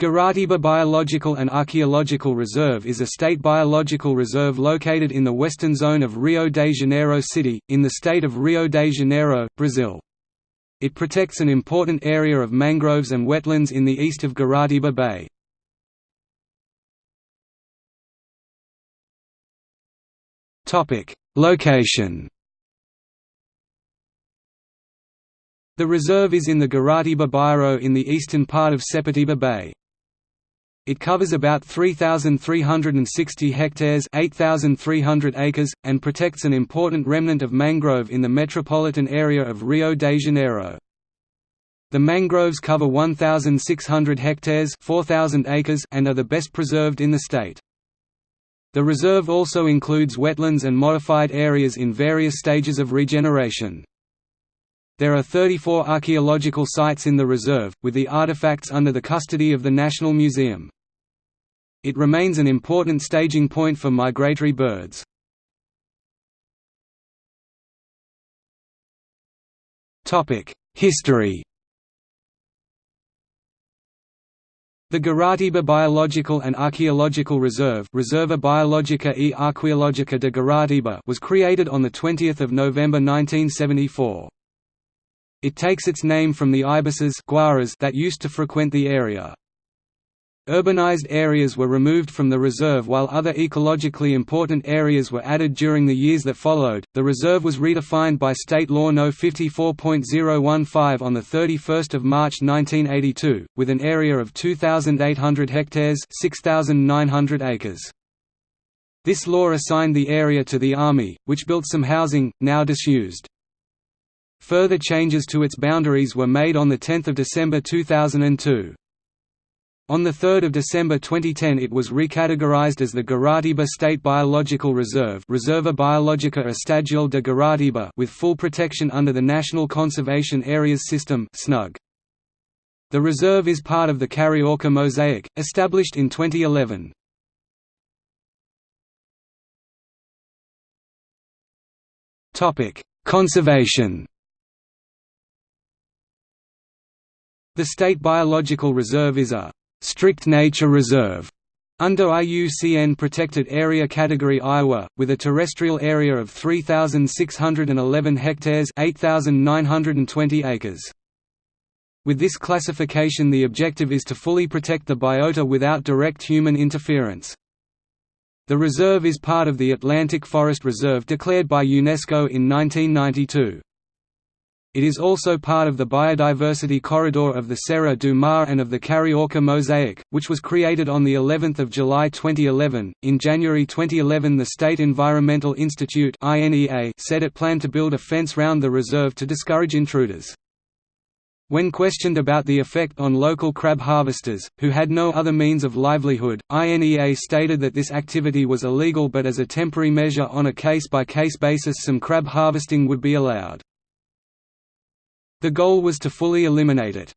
Guaratiba Biological and Archaeological Reserve is a state biological reserve located in the western zone of Rio de Janeiro City, in the state of Rio de Janeiro, Brazil. It protects an important area of mangroves and wetlands in the east of Guaratiba Bay. Location The reserve is in the Guaratiba Bairro in the eastern part of Sepetiba Bay. It covers about 3,360 hectares 8,300 acres, and protects an important remnant of mangrove in the metropolitan area of Rio de Janeiro. The mangroves cover 1,600 hectares 4,000 acres and are the best preserved in the state. The reserve also includes wetlands and modified areas in various stages of regeneration. There are 34 archaeological sites in the reserve, with the artifacts under the custody of the National Museum. It remains an important staging point for migratory birds. History The Guaratiba Biological and Archaeological Reserve Reserva Biologica e Arqueologica de Guaratiba was created on 20 November 1974. It takes its name from the ibises that used to frequent the area. Urbanized areas were removed from the reserve while other ecologically important areas were added during the years that followed. The reserve was redefined by State Law No. 54.015 on the 31st of March 1982, with an area of 2,800 hectares (6,900 acres). This law assigned the area to the Army, which built some housing, now disused. Further changes to its boundaries were made on 10 December 2002. On 3 December 2010 it was recategorized as the Guaratiba State Biological Reserve Reserva Biologica Estadual de Guaratiba with full protection under the National Conservation Areas System. The reserve is part of the Carioca Mosaic, established in 2011. Conservation The State Biological Reserve is a strict nature reserve under IUCN Protected Area Category Ia, with a terrestrial area of 3,611 hectares 8,920 acres. With this classification the objective is to fully protect the biota without direct human interference. The reserve is part of the Atlantic Forest Reserve declared by UNESCO in 1992. It is also part of the biodiversity corridor of the Serra do Mar and of the Carioca Mosaic, which was created on the 11th of July 2011. In January 2011, the State Environmental Institute (INEA) said it planned to build a fence round the reserve to discourage intruders. When questioned about the effect on local crab harvesters, who had no other means of livelihood, INEA stated that this activity was illegal but as a temporary measure on a case-by-case -case basis some crab harvesting would be allowed. The goal was to fully eliminate it.